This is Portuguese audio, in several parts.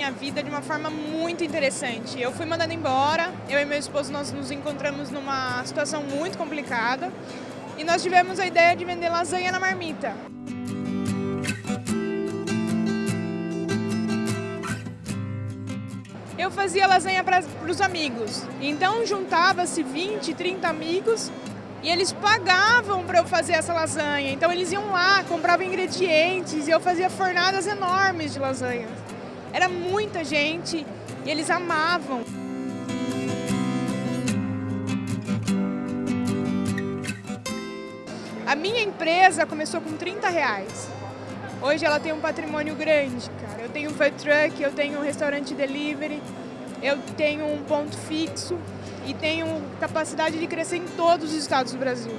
minha vida de uma forma muito interessante. Eu fui mandada embora, eu e meu esposo nós nos encontramos numa situação muito complicada e nós tivemos a ideia de vender lasanha na marmita. Eu fazia lasanha para os amigos, então juntava-se 20, 30 amigos e eles pagavam para eu fazer essa lasanha. Então eles iam lá, compravam ingredientes e eu fazia fornadas enormes de lasanha. Era muita gente e eles amavam. A minha empresa começou com 30 reais. Hoje ela tem um patrimônio grande, cara. Eu tenho um food truck, eu tenho um restaurante delivery, eu tenho um ponto fixo e tenho capacidade de crescer em todos os estados do Brasil.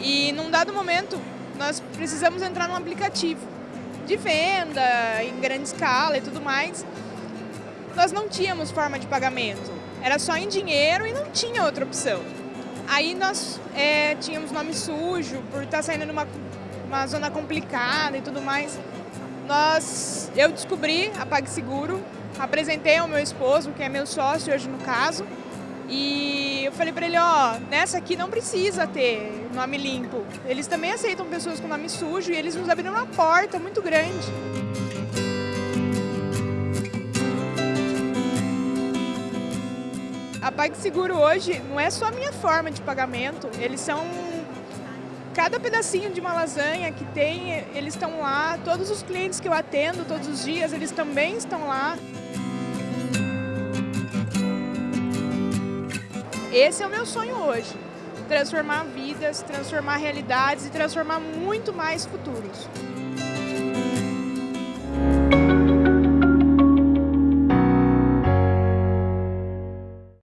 E num dado momento, nós precisamos entrar num aplicativo de venda em grande escala e tudo mais. Nós não tínhamos forma de pagamento, era só em dinheiro e não tinha outra opção. Aí nós é, tínhamos nome sujo, por estar saindo numa uma zona complicada e tudo mais. Nós, eu descobri a PagSeguro, apresentei ao meu esposo, que é meu sócio hoje no caso, e eu falei para ele, ó, nessa aqui não precisa ter nome limpo. Eles também aceitam pessoas com nome sujo e eles nos abriram uma porta muito grande. A PagSeguro hoje não é só a minha forma de pagamento, eles são cada pedacinho de uma lasanha que tem, eles estão lá. Todos os clientes que eu atendo todos os dias, eles também estão lá. Esse é o meu sonho hoje. Transformar vidas, transformar realidades e transformar muito mais futuros.